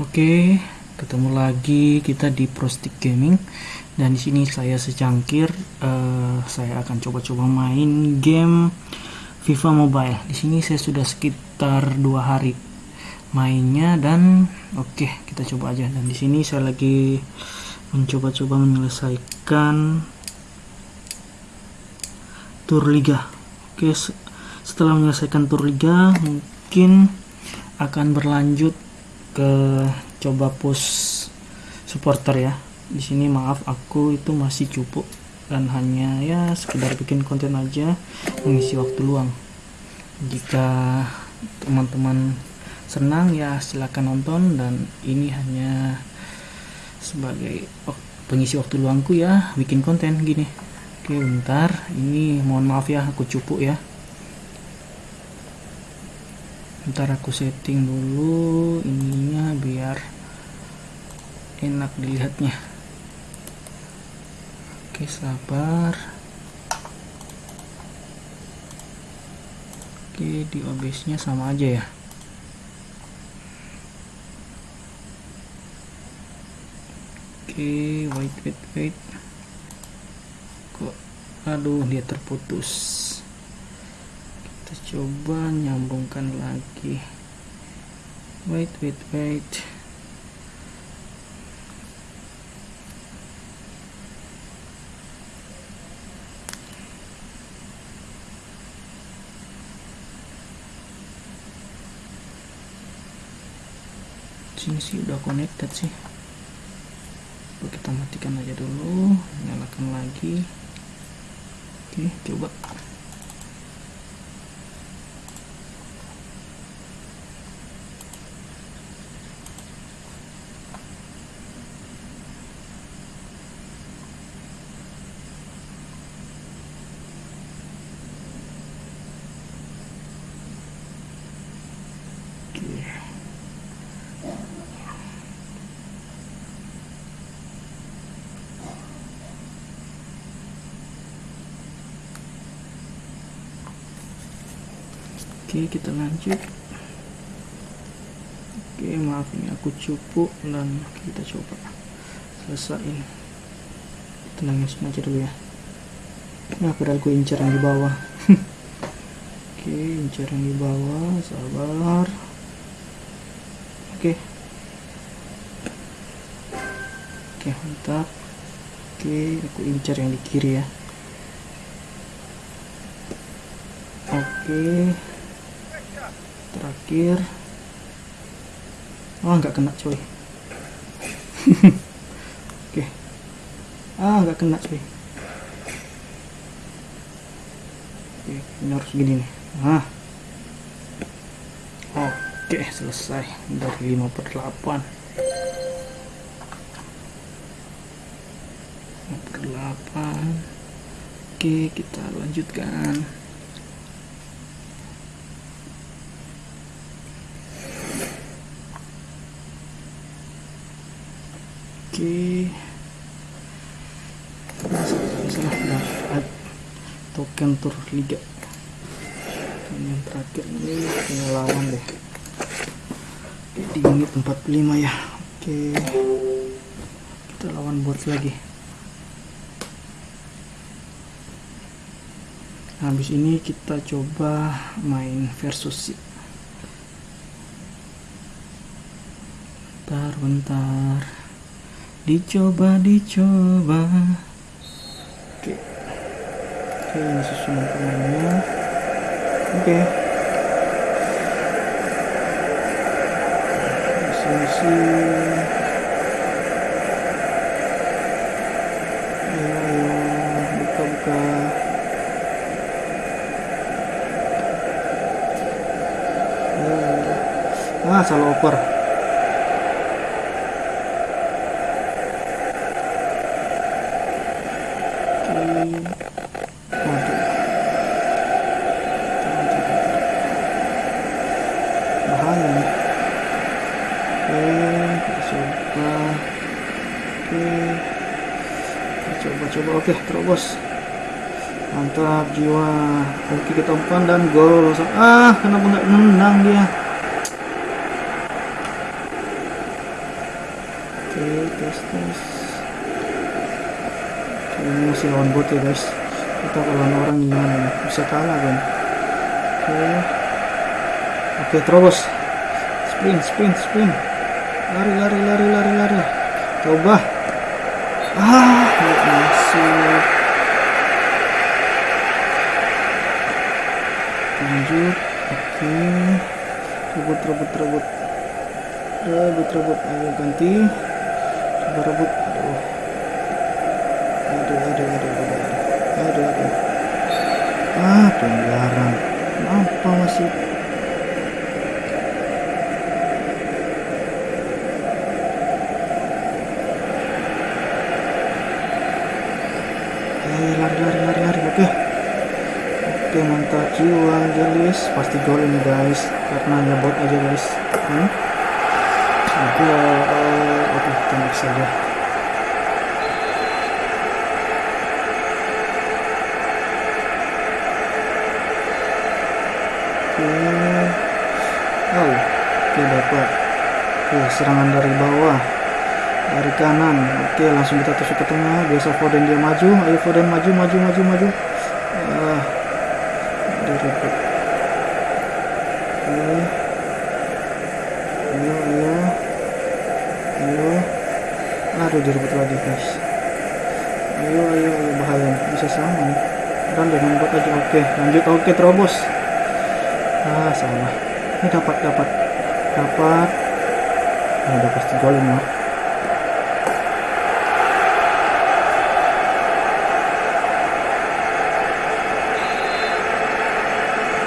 Oke, ketemu lagi kita di Prostick Gaming dan di sini saya secangkir eh, saya akan coba-coba main game FIFA Mobile. Di sini saya sudah sekitar dua hari mainnya dan oke kita coba aja. Dan di sini saya lagi mencoba-coba menyelesaikan Tour Liga. Oke, setelah menyelesaikan Tour Liga mungkin akan berlanjut ke coba push supporter ya. Di sini maaf aku itu masih cukup dan hanya ya sekedar bikin konten aja mengisi waktu luang. Jika teman-teman senang ya silahkan nonton dan ini hanya sebagai pengisi waktu luangku ya bikin konten gini. Oke bentar ini mohon maaf ya aku cupu ya ntar aku setting dulu ininya biar enak dilihatnya. Oke sabar. Oke di OBS sama aja ya. Oke wait wait wait. Kok aduh dia terputus kita coba nyambungkan lagi. Wait wait wait. Sini sih udah connected sih. Kita matikan aja dulu nyalakan lagi. Oke coba Oke kita lanjut. Oke maaf ini aku cupu dan kita coba selesai tenangin aja dulu ya. Nah padahal gue incar yang di bawah. Oke incar yang di bawah sabar. Oke. Oke mantap. Oke aku incar yang di kiri ya. Oke terakhir. Oh nggak kena coy oke. Ah nggak kena coy oke ini harus gini nih. Ah. Oke selesai. Dari 5 per 8 5 per 8 oke kita lanjutkan Oke. Salah dapat token tur liga. Dan yang terakhir ini pengalaman deh. Di menit 45 ya. Oke. Kita lawan bot lagi. Habis ini kita coba main versus Bentar, bentar dicoba dicoba oke ini susunan pemainnya oke. Sisi ayo ayo. Buka buka ah salah oper oke terobos. Mantap jiwa. Oke kita umpan dan gol. Ah kenapa nggak menang dia? Oke tes tes. Ini masih lawan bot ya guys. Kita kalau orang gimana nih bisa kalah kan? Oke. Oke terus sprint sprint sprint lari lari lari lari lari. Coba. Ah lanjut oke. Rebut rebut rebut. Rebut rebut ayo ganti. Coba rebut aduh aduh aduh aduh aduh aduh aduh ah pelanggaran apa masih Eh, lari lari lari lari oke oke mantap jiwa Angelis pasti gol ini guys karena hanya bot aja guys. Hmm? gol oke tembak saja oke. Oh oke dapat. Oke serangan dari bawah. Dari kanan. Oke langsung kita tusuk ke tengah. Biasa Foden dia maju. Ayo Foden maju maju maju maju. Direbut oke ayo ayo ayo aduh direbut lagi guys ayo ayo bahaya. Bisa sama nih. Dan dengan bot aja. Oke lanjut. Oke terobos. Ah salah. Ini dapat dapat. Dapat. Nah, pasti gol ini mah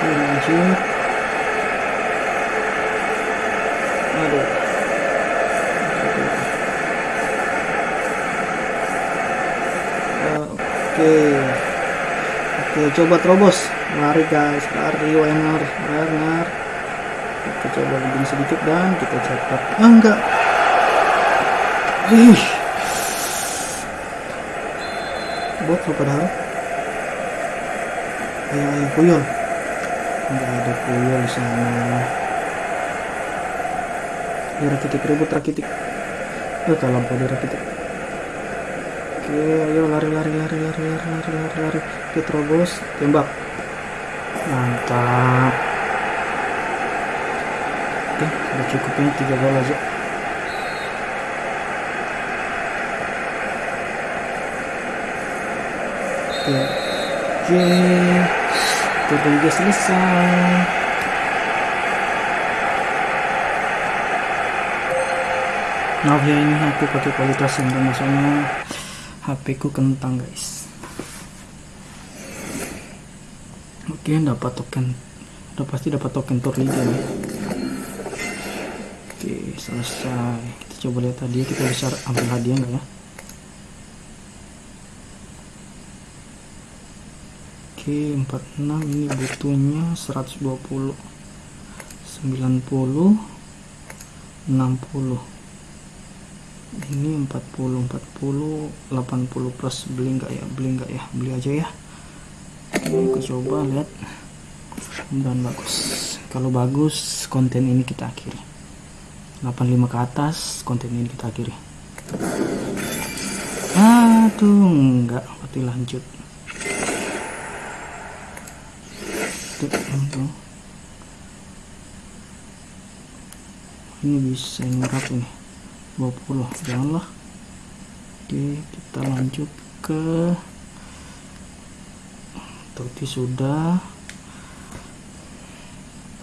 lanjut coba terobos. Lari guys lari winner winner kita coba lebih sedikit dan kita cepat ah, enggak. Ih. Bot lo padahal. Ayo ayo puyol enggak ada puyol di sana. Di rakitik ribut rakitik. Ya kalau lampu di rakitik oke ayo lari lari lari lari lari lari lari oke terobos tembak. Mantap. Oke udah cukup ini tiga gol aja. Oke oke. Tur Liga selesai. Maaf ya ini aku pakai kualitas yang maksudnya HP ku kentang guys oke dapat token udah pasti dapat token tour liga oke selesai. Kita coba lihat tadi kita bisa ambil hadiah enggak ya? Oke 46 ini butuhnya 120 90 60 ini 40 40 80 plus beli enggak ya? Beli enggak ya? Beli aja ya oke aku coba lihat. Dan bagus. Kalau bagus konten ini kita akhiri. 85 ke atas konten ini kita akhiri. Aduh enggak. Berarti lanjut. Ini bisa nyerap ini? 20 janganlah. Oke kita lanjut ke Turki sudah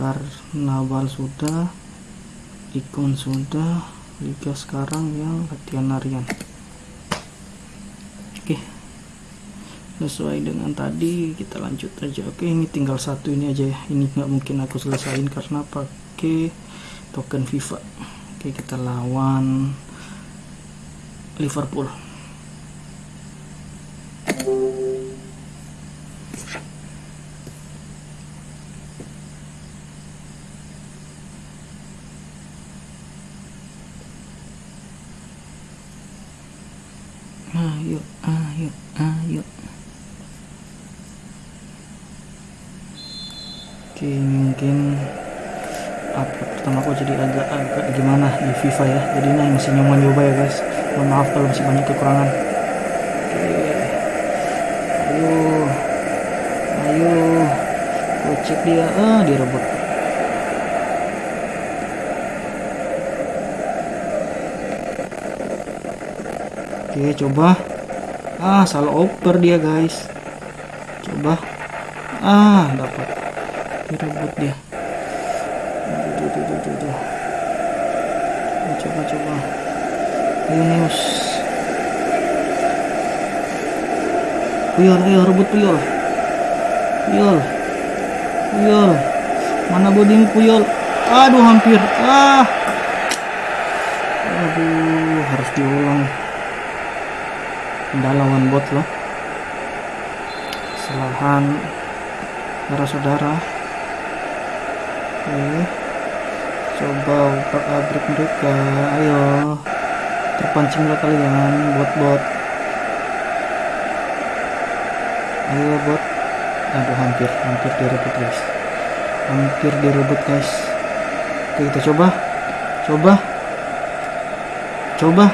Karnaval sudah ikon sudah Liga sekarang yang latihan harian oke. Sesuai dengan tadi kita lanjut aja. Oke ini tinggal satu ini aja ya. Ini nggak mungkin aku selesain karena pakai token FIFA. Oke kita lawan Liverpool ayo ayo ayo. Oke mungkin upload pertama aku jadi agak agak gimana di FIFA ya. Jadi ini masih nyaman nyoba ya guys. Mohon maaf kalau masih banyak kekurangan. Oke. Ayo. Ayo. Kocek dia. Ah direbut oke coba. Ah salah oper dia guys. Coba. Ah dapat. Direbut dia. Coba coba Yunus Puyol ayo rebut Puyol. Puyol. Puyol. Mana bodimu Puyol? Aduh hampir. Ah. Aduh harus diulang Udah lawan bot loh kesalahan saudara-saudara. Oke coba utak abrik mereka. Ayo terpancing lah kalian bot-bot. Ayo bot. Aduh hampir hampir direbut guys. Hampir direbut guys. Oke kita coba. Coba. Coba.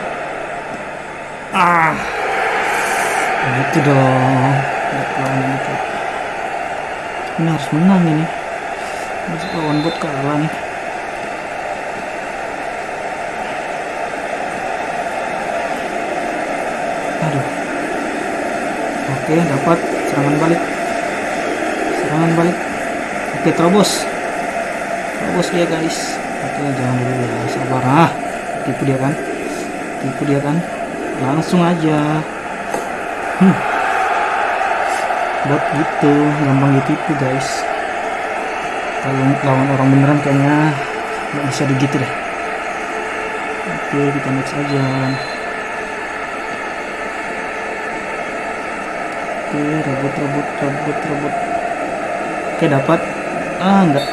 Ah gitu dong. Lawan gitu ini harus menang ini. Harus lawan bot kalah nih. Aduh. Oke dapat. Serangan balik. Serangan balik. Oke terobos. Terobos dia guys. Oke jangan dulu ya. Sabar. Ah tipu dia kan. Tipu dia kan. Langsung aja hmm. buat gitu gampang ditipu guys. Kalau lawan orang beneran kayaknya nggak bisa begitu deh. Oke kita next aja. Oke rebut rebut rebut rebut oke dapat. Ah enggak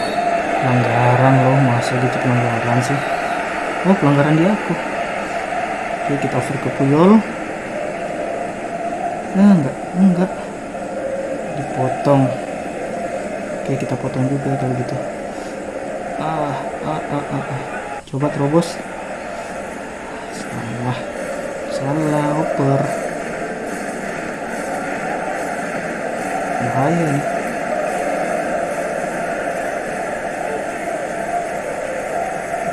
pelanggaran loh masa gitu pelanggaran sih? Oh pelanggaran di aku. Oke kita over ke Puyol nah enggak enggak. Dipotong. Oke kita potong juga kalau gitu. Ah ah ah ah, ah. coba terobos. Salah. Salah oper. Bahaya nih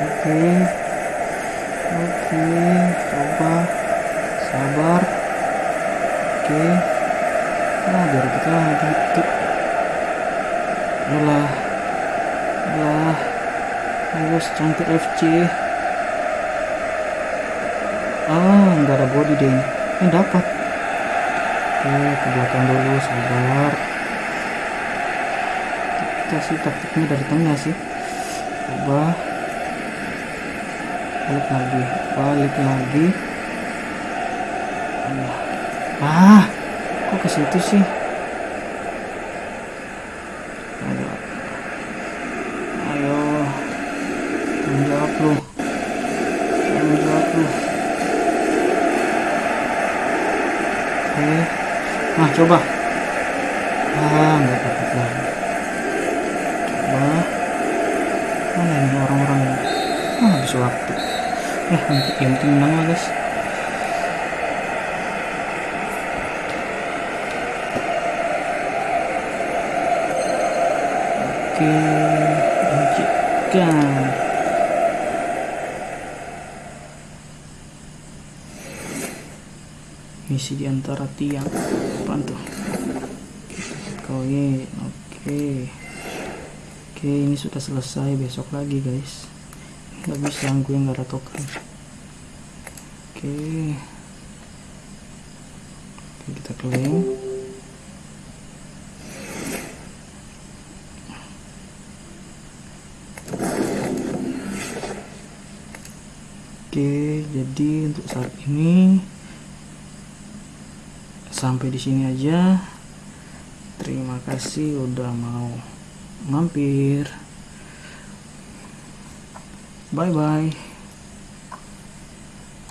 oke. Oke coba sabar oke gitu lah lah ayo cantik FC ah nggak ada body deh ini eh, dapat. Oke ke belakang dulu sabar. Kita sih taktiknya dari tengah sih. Coba. Balik lagi. Balik lagi. Ah kok ke situ sih ayo ayo tanggung jawab lu tanggung jawab lu oke nah coba. Ah nggak dapat lagi. Coba. Mana ini orang-orang ah habis waktu. Eh yang penting menang lah guys. Oke lanjutkan misi di antara tiang. Apaan tuh? Koin oke. Oke ini sudah selesai besok lagi guys. Nggak bisa gue nggak ada token. Oke. Oke kita klaim. Oke, jadi untuk saat ini sampai di sini aja. Terima kasih udah mau mampir. Bye bye.